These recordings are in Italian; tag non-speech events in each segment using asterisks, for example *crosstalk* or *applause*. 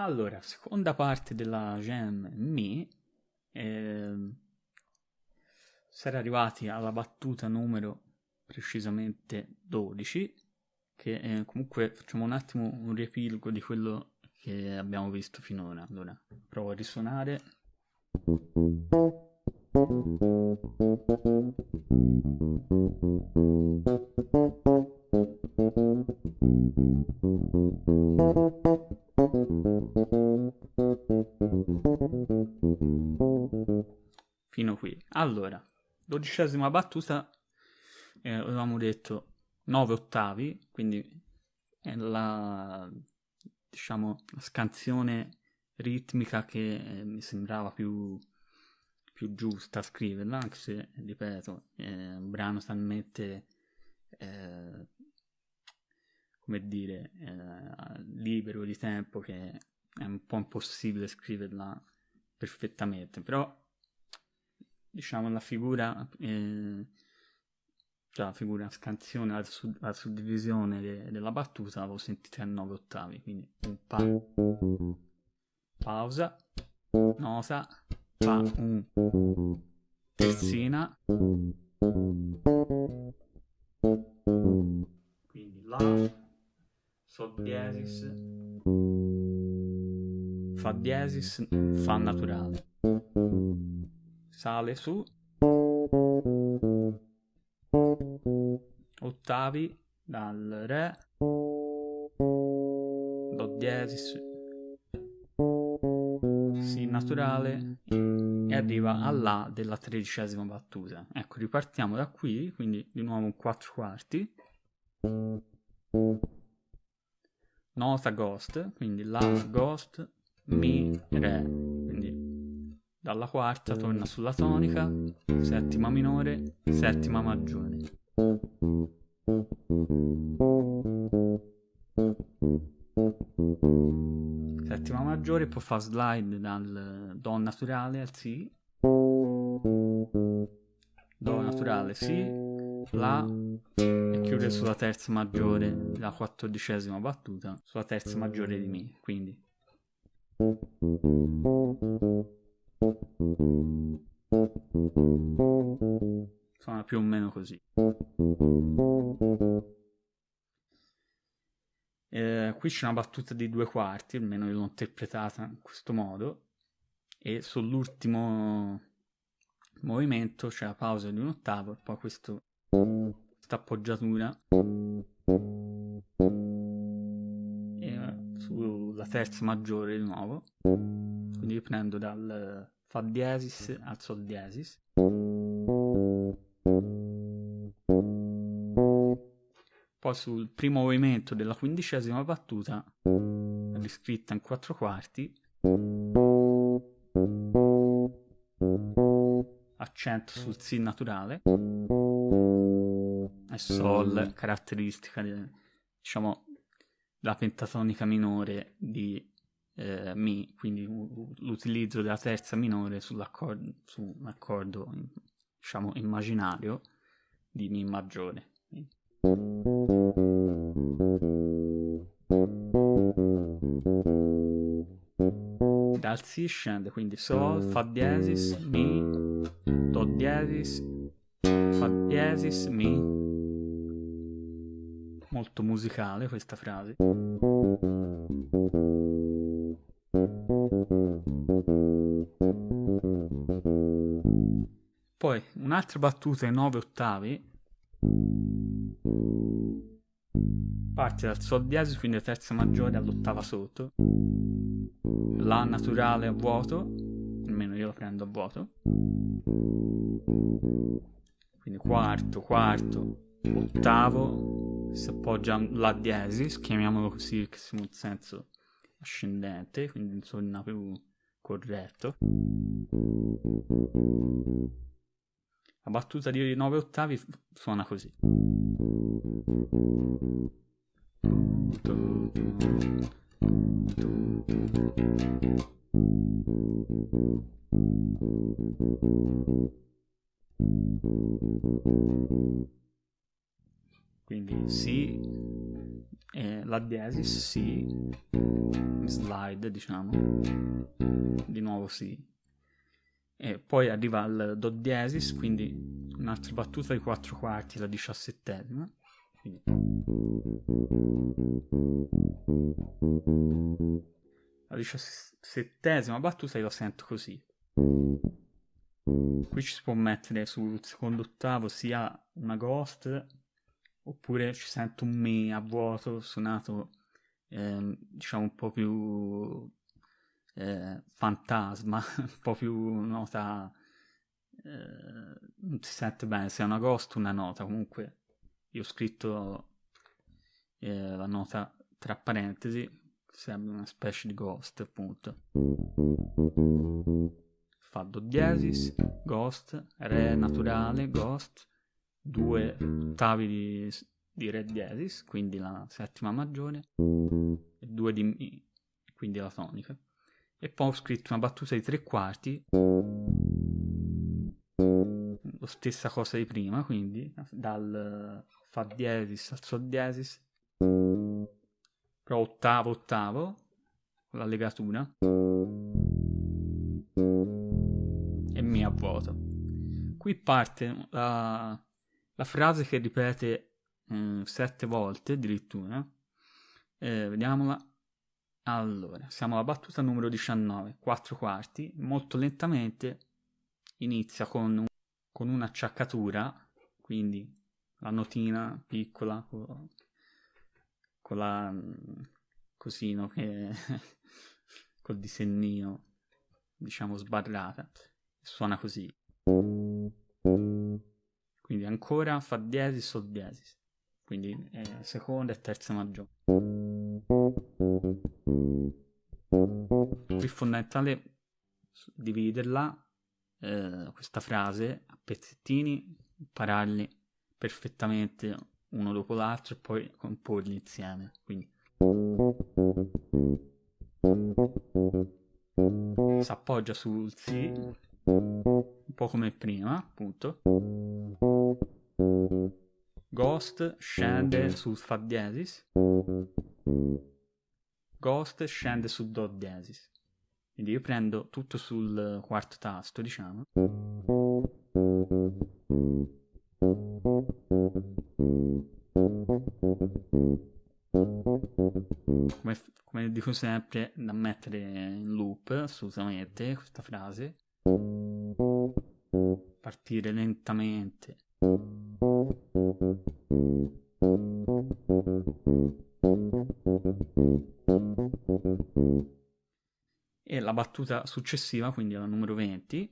Allora, seconda parte della jam Mi, eh, era arrivati alla battuta numero precisamente 12, che eh, comunque facciamo un attimo un riepilogo di quello che abbiamo visto finora. Allora, provo a risuonare. Fino qui. Allora, dodicesima battuta, eh, avevamo detto 9 ottavi, quindi è la, diciamo, la scansione ritmica che eh, mi sembrava più, più, giusta scriverla, anche se, ripeto, è un brano talmente, eh, come dire, eh, libero di tempo che è un po' impossibile scriverla perfettamente, però diciamo la figura eh, cioè la figura scansione la, sud- la suddivisione de- della battuta l'avevo sentita a 9 ottavi quindi un pa pausa nosa fa un terzina quindi la sol diesis. Fa diesis fa naturale. Sale su. Ottavi dal re. Do diesis. Si naturale. E arriva alla della tredicesima battuta. Ecco ripartiamo da qui quindi di nuovo un 4 quarti nota ghost quindi la ghost mi re dalla quarta torna sulla tonica, settima minore, settima maggiore. Settima maggiore può fare slide dal Do naturale al Si, Do naturale Si, La e chiude sulla terza maggiore, la quattordicesima battuta, sulla terza maggiore di Mi, quindi Suona più o meno così. Eh, qui c'è una battuta di due quarti, almeno io l'ho interpretata in questo modo, e sull'ultimo movimento c'è la pausa di un ottavo e poi questo, questa appoggiatura. E sulla terza maggiore di nuovo. Quindi prendo dal Fa diesis al Sol diesis. Poi sul primo movimento della quindicesima battuta, riscritta in quattro quarti, accento sul Si naturale e Sol, caratteristica diciamo, della pentatonica minore di eh, Mi, quindi l'utilizzo della terza minore sull'accordo, su un accordo diciamo immaginario di Mi maggiore. Dal Si scende quindi Sol, Fa diesis, Mi, Do diesis, Fa diesis, Mi. Molto musicale questa frase. Poi un'altra battuta in 9 ottavi. Parte dal Sol diesis, quindi la terza maggiore all'ottava sotto, La naturale a vuoto, almeno io lo prendo a vuoto, quindi quarto, quarto, ottavo, si appoggia La diesis, chiamiamolo così che siamo in senso ascendente, quindi insomma più corretto. La battuta di 9 ottavi suona così. Quindi Si, eh, La diesis, si, slide diciamo, di nuovo si. E poi arriva al do diesis, quindi un'altra battuta di quattro quarti, la diciassettesima. Quindi. La diciassettesima battuta io la sento così. Qui ci si può mettere sul secondo ottavo sia una ghost oppure ci sento un mi a vuoto suonato eh, diciamo un po' più eh, fantasma, *laughs* un po' più nota eh, non si sente bene. Se è una ghost una nota. Comunque io ho scritto eh, la nota tra parentesi sembra una specie di ghost appunto. Fa do diesis ghost re naturale ghost due ottavi di, di Re diesis, quindi la settima maggiore, e due di Mi, quindi la tonica. E poi ho scritto una battuta di tre quarti, la stessa cosa di prima, quindi dal Fa diesis al Sol diesis, però ottavo ottavo, con la legatura, e Mi a vuoto. Qui parte la la frase che ripete mm, sette volte addirittura, eh, vediamola. Allora, siamo alla battuta numero 19, 4 quarti, molto lentamente inizia con, un, con un'acciaccatura, quindi la notina piccola con, con la mm, cosino che *laughs* col disegnino diciamo sbarrata. Suona così quindi ancora Fa diesis, Sol diesis. Quindi eh, seconda e terza maggiore. Qui è fondamentale dividerla, eh, questa frase, a pezzettini, impararli perfettamente uno dopo l'altro e poi comporli insieme. Quindi si appoggia sul Si un po' come prima, appunto. Ghost scende su Fa diesis. Ghost scende su Do diesis. Quindi io prendo tutto sul quarto tasto, diciamo. Come, come dico sempre, da mettere in loop assolutamente questa frase partire lentamente. Battuta successiva, quindi la numero 20,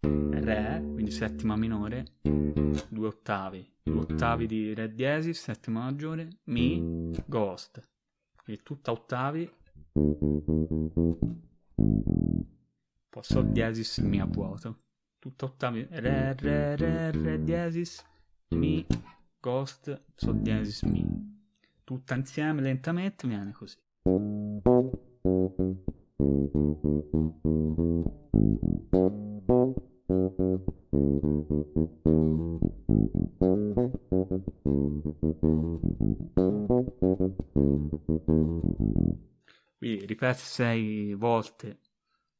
Re, quindi settima minore, due ottavi, due ottavi di Re diesis, settima maggiore, Mi, Ghost, quindi tutta ottavi poi Sol diesis Mi a vuoto. Tutto ottavi. Re, re, re, re diesis, Mi, Ghost, Sol diesis, Mi. Tutta insieme lentamente viene così. Quindi ripete sei volte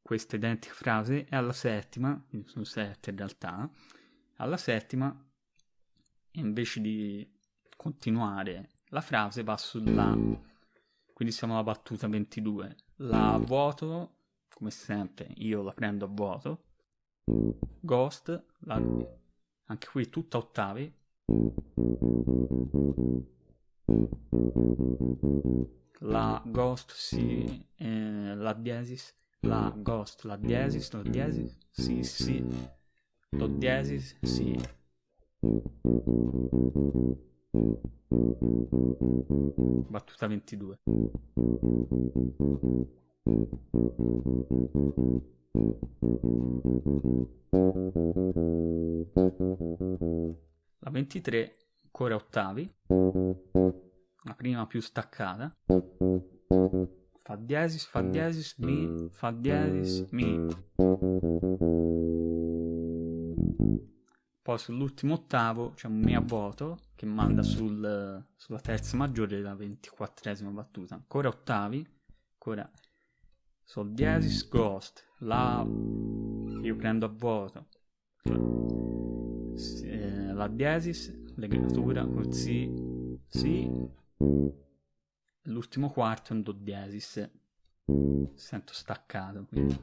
questa identica frase e alla settima, quindi sono sette in realtà, alla settima invece di continuare la frase va sulla, quindi siamo alla battuta 22, la vuoto, come sempre io la prendo a vuoto, ghost, la, anche qui tutta ottavi, la ghost si, eh, la diesis, la, ghost, la diesis, la diesis, si, si, do diesis, si. Battuta 22. La 23 ancora ottavi, la prima più staccata. Fa diesis, Fa diesis, Mi, Fa diesis, Mi. Poi sull'ultimo ottavo c'è un Mi a vuoto che manda sul, sulla terza maggiore della ventiquattresima battuta. Ancora ottavi, ancora Sol diesis Ghost, La, io prendo a vuoto, eh, La diesis, legatura col Si, Si, l'ultimo quarto è un Do diesis, sento staccato. Quindi.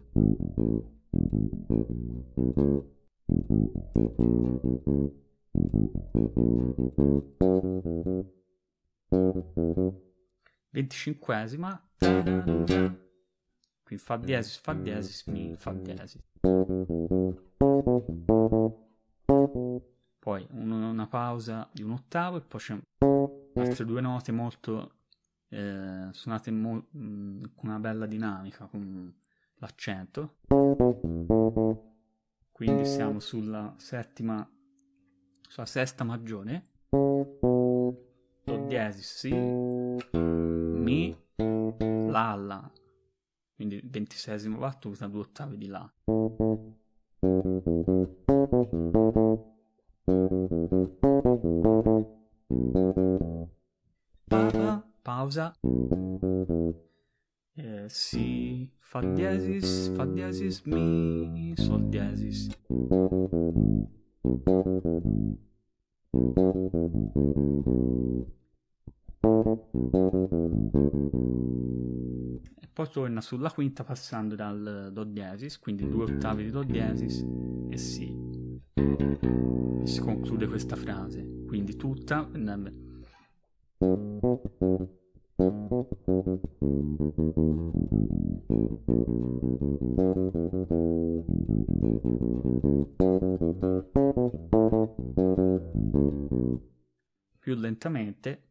25esima qui fa diesis fa diesis mi fa diesis. Poi un, una pausa di un ottavo e poi c'è altre due note molto eh, suonate mo- mm, con una bella dinamica con l'accento quindi siamo sulla settima sulla sesta maggiore do diesis si mi la la. Quindi ventisesima battuta due ottavi di la. Pausa. Eh, si diesis fa diesis mi sol diesis e poi torna sulla quinta passando dal do diesis, quindi due ottavi di do diesis e si. E si conclude questa frase, quindi tutta più lentamente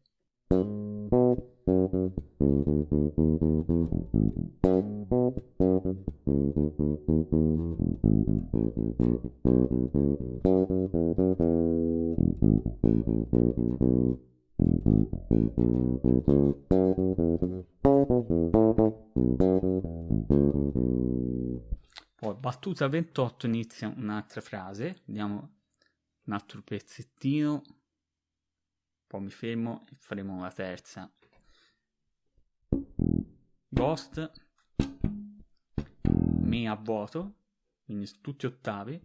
battuta 28 inizia un'altra frase, vediamo un altro pezzettino poi mi fermo e faremo la terza. Ghost, Mi a vuoto, quindi tutti ottavi.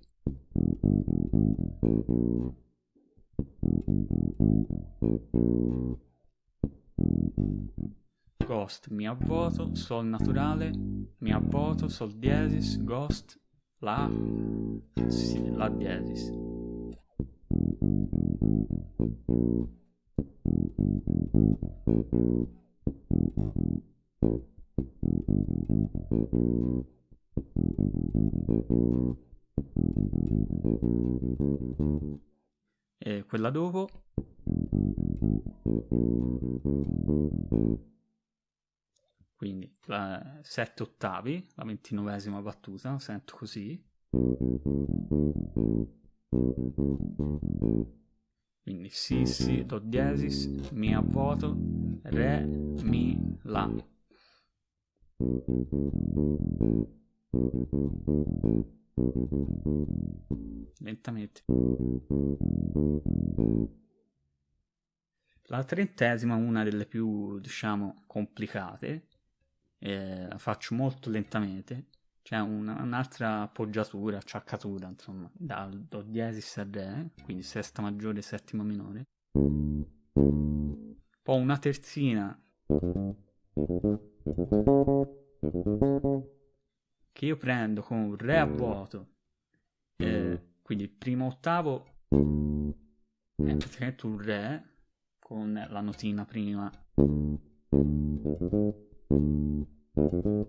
Ghost, Mi a vuoto, Sol naturale, Mi a vuoto, Sol diesis, Ghost, La, si, La diesis. E quella dopo quindi la 7 ottavi, la ventinovesima battuta, sento così. Quindi Si, Si, Do diesis, Mi a vuoto, Re, Mi, La. Lentamente. La trentesima, una delle più, diciamo, complicate, eh, faccio molto lentamente, c'è una, un'altra appoggiatura, acciaccatura, insomma, dal Do diesis a Re, quindi sesta maggiore, settima minore. Poi una terzina. Che io prendo con Re a vuoto, eh, quindi il primo ottavo è praticamente un Re con la notina prima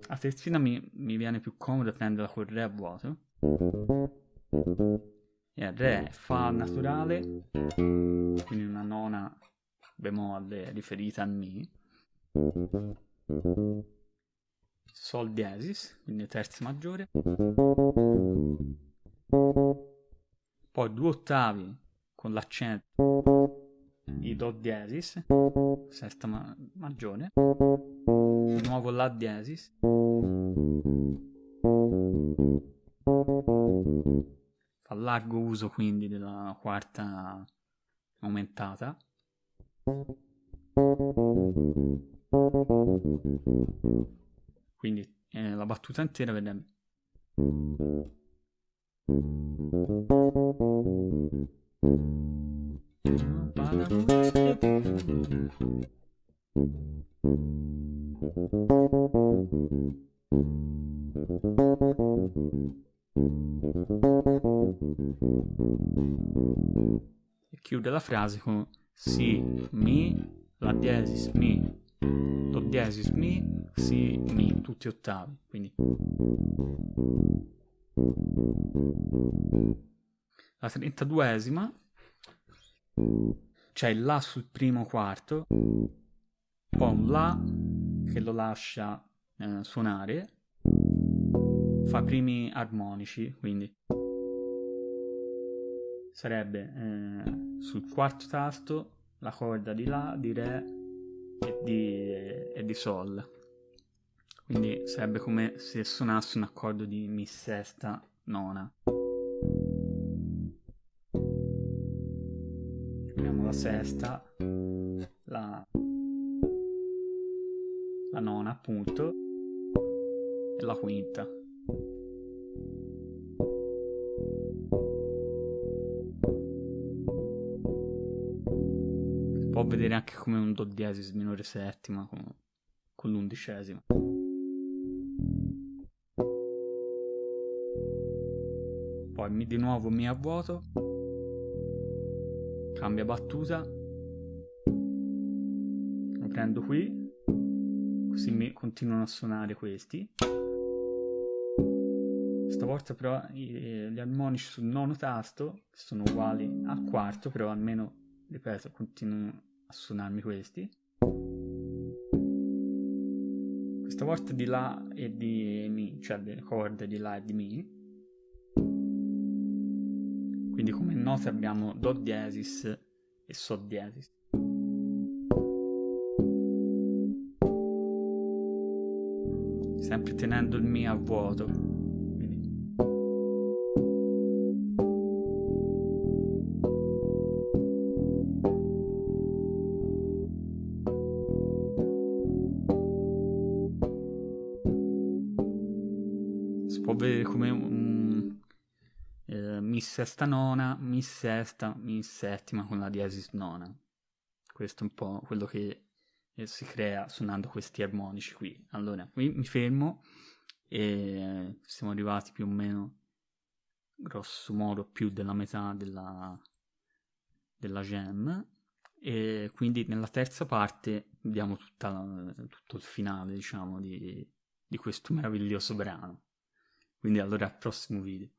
a terzina mi, mi viene più comodo prenderla col Re a vuoto. E Re Fa naturale, quindi una nona bemolle riferita a Mi. Sol diesis, quindi terza maggiore. Poi due ottavi con l'accento di Do diesis, sesta ma- maggiore di nuovo La diesis fa La largo uso quindi della quarta aumentata. Quindi eh, la battuta intera vedrebbe. E chiude la frase con Si, Mi, La diesis, Mi, Do diesis, Mi, Si, Mi, tutti ottavi. Quindi la 32esima c'è il La sul primo quarto, poi un La che lo lascia eh, suonare, fa primi armonici, quindi sarebbe eh, sul quarto tasto la corda di La, di Re e di, e di Sol. Quindi sarebbe come se suonasse un accordo di Mi sesta nona. Abbiamo la sesta, la, la nona appunto e la quinta. Si può vedere anche come un do diesis minore settima con, l'undicesima. Poi di nuovo mi a vuoto cambia battuta lo prendo qui così mi continuano a suonare questi. Stavolta però gli armonici sul nono tasto sono uguali al quarto però almeno ripeto continuano a suonarmi questi. Questa volta di La e di Mi cioè le corde di La e di Mi. Quindi come note abbiamo Do diesis e Sol diesis. Sempre tenendo il Mi a vuoto. Si può vedere come un mi sesta nona, mi sesta, mi settima con la diesis nona. Questo è un po' quello che si crea suonando questi armonici qui. Allora, qui mi fermo e siamo arrivati più o meno, grosso modo, più della metà della, della jam. E quindi nella terza parte vediamo la, tutto il finale, diciamo, di, di questo meraviglioso brano. Quindi allora al prossimo video.